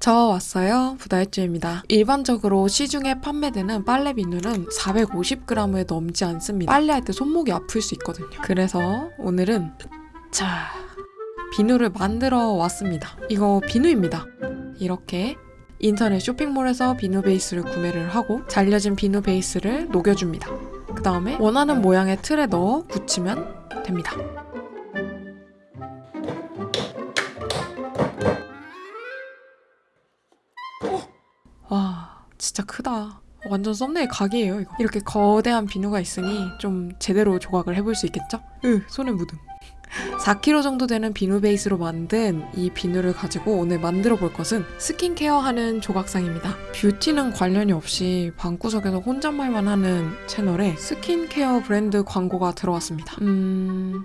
저 왔어요. 부다일주입니다. 일반적으로 시중에 판매되는 빨래 비누는 450g을 넘지 않습니다. 빨래할 때 손목이 아플 수 있거든요. 그래서 오늘은 자 비누를 만들어 왔습니다. 이거 비누입니다. 이렇게 인터넷 쇼핑몰에서 비누 베이스를 구매를 하고 잘려진 비누 베이스를 녹여줍니다. 그 다음에 원하는 모양의 틀에 넣어 붙이면 됩니다. 완전 썸네일 각이에요 이거. 이렇게 거대한 비누가 있으니 좀 제대로 조각을 해볼 수 있겠죠? 으 손에 묻음. 4kg 정도 되는 비누 베이스로 만든 이 비누를 가지고 오늘 만들어 볼 것은 스킨케어 하는 조각상입니다. 뷰티는 관련이 없이 방구석에서 혼잣말만 하는 채널에 스킨케어 브랜드 광고가 들어왔습니다. 음...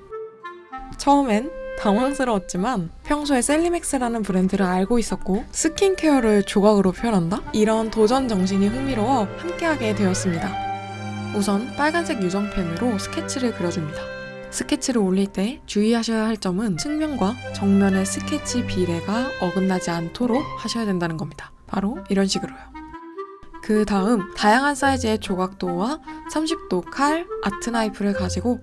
처음엔 당황스러웠지만 평소에 셀리맥스라는 브랜드를 알고 있었고 스킨케어를 조각으로 표현한다? 이런 도전 정신이 흥미로워 함께하게 되었습니다. 우선 빨간색 유성펜으로 스케치를 그려줍니다. 스케치를 올릴 때 주의하셔야 할 점은 측면과 정면의 스케치 비례가 어긋나지 않도록 하셔야 된다는 겁니다. 바로 이런 식으로요. 그 다음 다양한 사이즈의 조각도와 30도 칼, 아트 나이프를 가지고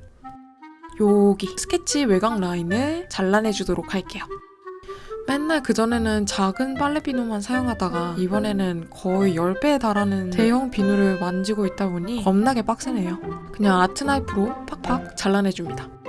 여기 스케치 외곽 라인을 잘라내주도록 할게요. 맨날 그전에는 작은 빨래 비누만 사용하다가 이번에는 거의 10배에 달하는 대형 비누를 만지고 있다 보니 겁나게 빡세네요. 그냥 아트 나이프로 팍팍 잘라내줍니다.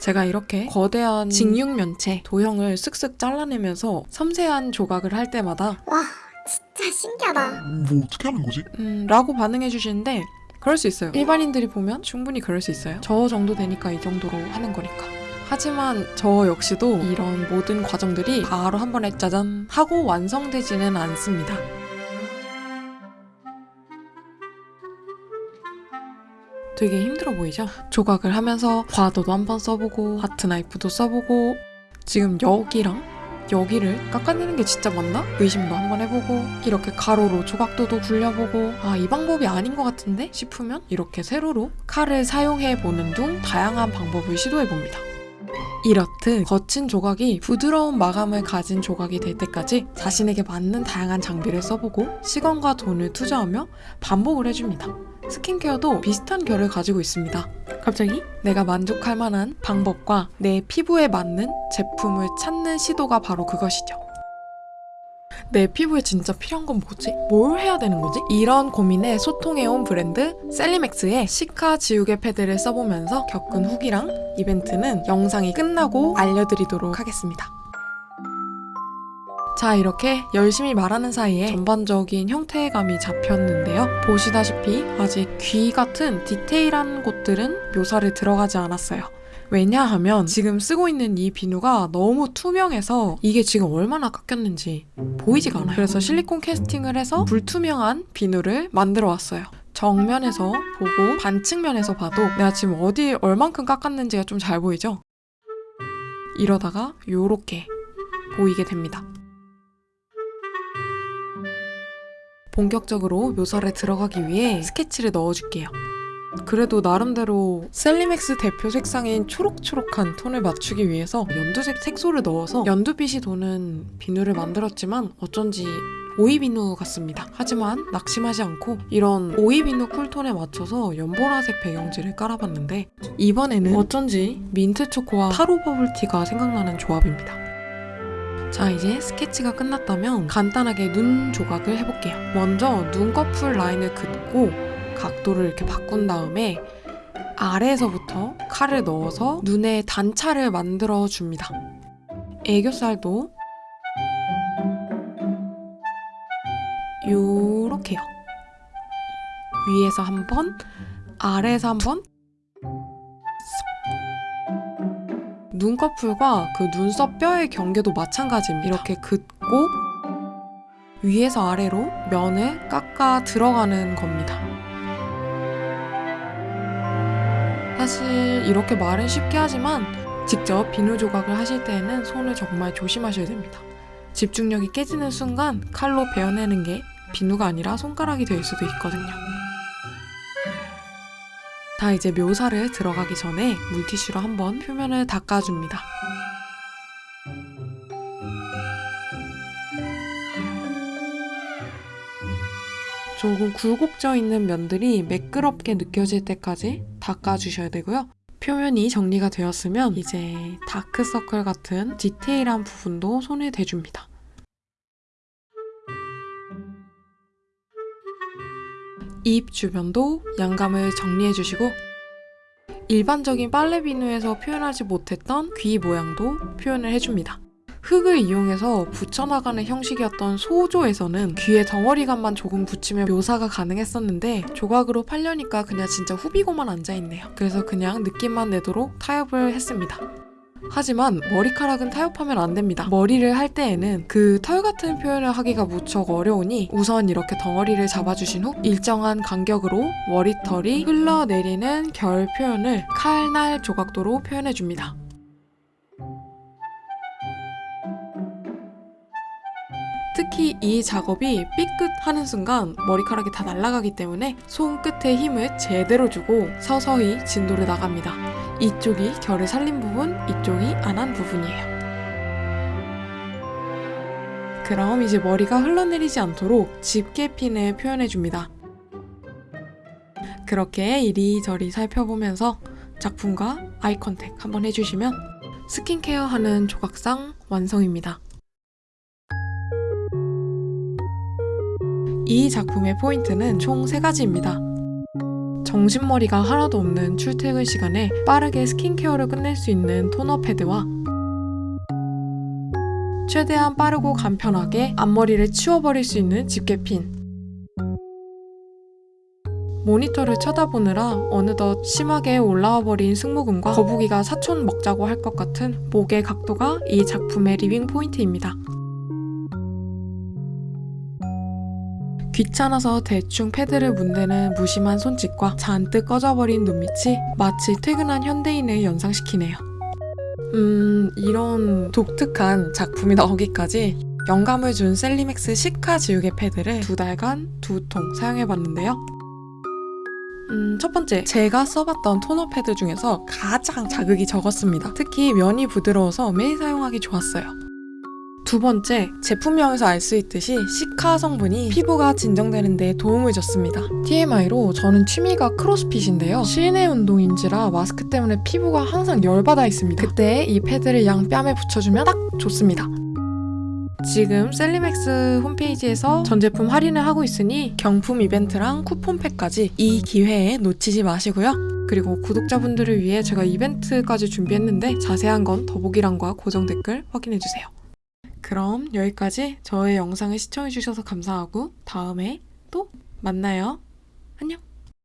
제가 이렇게 거대한 직육면체 도형을 쓱쓱 잘라내면서 섬세한 조각을 할 때마다 와 진짜 신기하다 뭐 어떻게 하는 거지? 음, 라고 반응해 주시는데 그럴 수 있어요. 일반인들이 보면 충분히 그럴 수 있어요. 저 정도 되니까 이 정도로 하는 거니까. 하지만 저 역시도 이런 모든 과정들이 바로 한 번에 짜잔 하고 완성되지는 않습니다. 되게 힘들어 보이죠? 조각을 하면서 과도도 한번 써보고 하트 나이프도 써보고 지금 여기랑 여기를 깎아내는 게 진짜 맞나? 의심도 한번 해보고 이렇게 가로로 조각도도 굴려보고 아 이 방법이 아닌 것 같은데 싶으면 이렇게 세로로 칼을 사용해보는 등 다양한 방법을 시도해봅니다. 이렇듯 거친 조각이 부드러운 마감을 가진 조각이 될 때까지 자신에게 맞는 다양한 장비를 써보고 시간과 돈을 투자하며 반복을 해줍니다. 스킨케어도 비슷한 결을 가지고 있습니다. 갑자기 내가 만족할 만한 방법과 내 피부에 맞는 제품을 찾는 시도가 바로 그것이죠. 내 피부에 진짜 필요한 건 뭐지? 뭘 해야 되는 거지? 이런 고민에 소통해온 브랜드 셀리맥스의 시카 지우개 패드를 써보면서 겪은 후기랑 이벤트는 영상이 끝나고 알려드리도록 하겠습니다. 자 이렇게 열심히 말하는 사이에 전반적인 형태감이 잡혔는데요. 보시다시피 아직 귀 같은 디테일한 곳들은 묘사를 들어가지 않았어요. 왜냐하면 지금 쓰고 있는 이 비누가 너무 투명해서 이게 지금 얼마나 깎였는지 보이지가 않아요. 그래서 실리콘 캐스팅을 해서 불투명한 비누를 만들어 왔어요. 정면에서 보고 반측면에서 봐도 내가 지금 어디 얼만큼 깎았는지가 좀 잘 보이죠? 이러다가 요렇게 보이게 됩니다. 본격적으로 묘사를 들어가기 위해 스케치를 넣어줄게요. 그래도 나름대로 셀리맥스 대표 색상인 초록초록한 톤을 맞추기 위해서 연두색 색소를 넣어서 연두빛이 도는 비누를 만들었지만 어쩐지 오이 비누 같습니다. 하지만 낙심하지 않고 이런 오이 비누 쿨톤에 맞춰서 연보라색 배경지를 깔아봤는데 이번에는 어쩐지 민트 초코와 타로 버블티가 생각나는 조합입니다. 자 이제 스케치가 끝났다면 간단하게 눈 조각을 해볼게요. 먼저 눈꺼풀 라인을 긋고 각도를 이렇게 바꾼 다음에 아래에서부터 칼을 넣어서 눈에 단차를 만들어 줍니다. 애교살도 요렇게요. 위에서 한 번, 아래에서 한 번. 눈꺼풀과 그 눈썹 뼈의 경계도 마찬가지입니다. 이렇게 긋고 위에서 아래로 면을 깎아 들어가는 겁니다. 사실 이렇게 말은 쉽게 하지만 직접 비누 조각을 하실 때에는 손을 정말 조심하셔야 됩니다. 집중력이 깨지는 순간 칼로 베어내는 게 비누가 아니라 손가락이 될 수도 있거든요. 다 이제 묘사를 들어가기 전에 물티슈로 한번 표면을 닦아줍니다. 조금 굴곡져 있는 면들이 매끄럽게 느껴질 때까지 닦아주셔야 되고요. 표면이 정리가 되었으면 이제 다크서클 같은 디테일한 부분도 손에 대줍니다. 입 주변도 양감을 정리해 주시고 일반적인 빨래 비누에서 표현하지 못했던 귀 모양도 표현을 해줍니다. 흙을 이용해서 붙여나가는 형식이었던 소조에서는 귀에 덩어리감만 조금 붙이면 묘사가 가능했었는데 조각으로 팔려니까 그냥 진짜 후비고만 앉아있네요. 그래서 그냥 느낌만 내도록 타협을 했습니다. 하지만 머리카락은 타협하면 안 됩니다. 머리를 할 때에는 그 털 같은 표현을 하기가 무척 어려우니 우선 이렇게 덩어리를 잡아주신 후 일정한 간격으로 머리털이 흘러내리는 결 표현을 칼날 조각도로 표현해줍니다. 특히 이 작업이 삐끗 하는 순간 머리카락이 다 날아가기 때문에 손끝에 힘을 제대로 주고 서서히 진도를 나갑니다. 이쪽이 결을 살린 부분, 이쪽이 안 한 부분이에요. 그럼 이제 머리가 흘러내리지 않도록 집게 핀을 표현해줍니다. 그렇게 이리저리 살펴보면서 작품과 아이 컨택 한번 해주시면 스킨케어 하는 조각상 완성입니다. 이 작품의 포인트는 총 3가지입니다. 정신머리가 하나도 없는 출퇴근 시간에 빠르게 스킨케어를 끝낼 수 있는 토너 패드와 최대한 빠르고 간편하게 앞머리를 치워버릴 수 있는 집게핀 모니터를 쳐다보느라 어느덧 심하게 올라와 버린 승모근과 거북이가 사촌 맺자고 할 것 같은 목의 각도가 이 작품의 리빙 포인트입니다. 귀찮아서 대충 패드를 문대는 무심한 손짓과 잔뜩 꺼져버린 눈빛이 마치 퇴근한 현대인을 연상시키네요. 음, 이런 독특한 작품이 나오기까지 영감을 준 셀리맥스 시카 지우개 패드를 두 달간 두 통 사용해봤는데요. 음, 첫 번째, 제가 써봤던 토너 패드 중에서 가장 자극이 적었습니다. 특히 면이 부드러워서 매일 사용하기 좋았어요. 두 번째, 제품명에서 알 수 있듯이 시카 성분이 피부가 진정되는 데 도움을 줬습니다. TMI로 저는 취미가 크로스핏인데요. 실내 운동인지라 마스크 때문에 피부가 항상 열받아 있습니다. 그때 이 패드를 양 뺨에 붙여주면 딱 좋습니다. 지금 셀리맥스 홈페이지에서 전 제품 할인을 하고 있으니 경품 이벤트랑 쿠폰팩까지 이 기회에 놓치지 마시고요. 그리고 구독자분들을 위해 제가 이벤트까지 준비했는데 자세한 건 더보기란과 고정 댓글 확인해주세요. 그럼 여기까지 저의 영상을 시청해주셔서 감사하고 다음에 또 만나요. 안녕!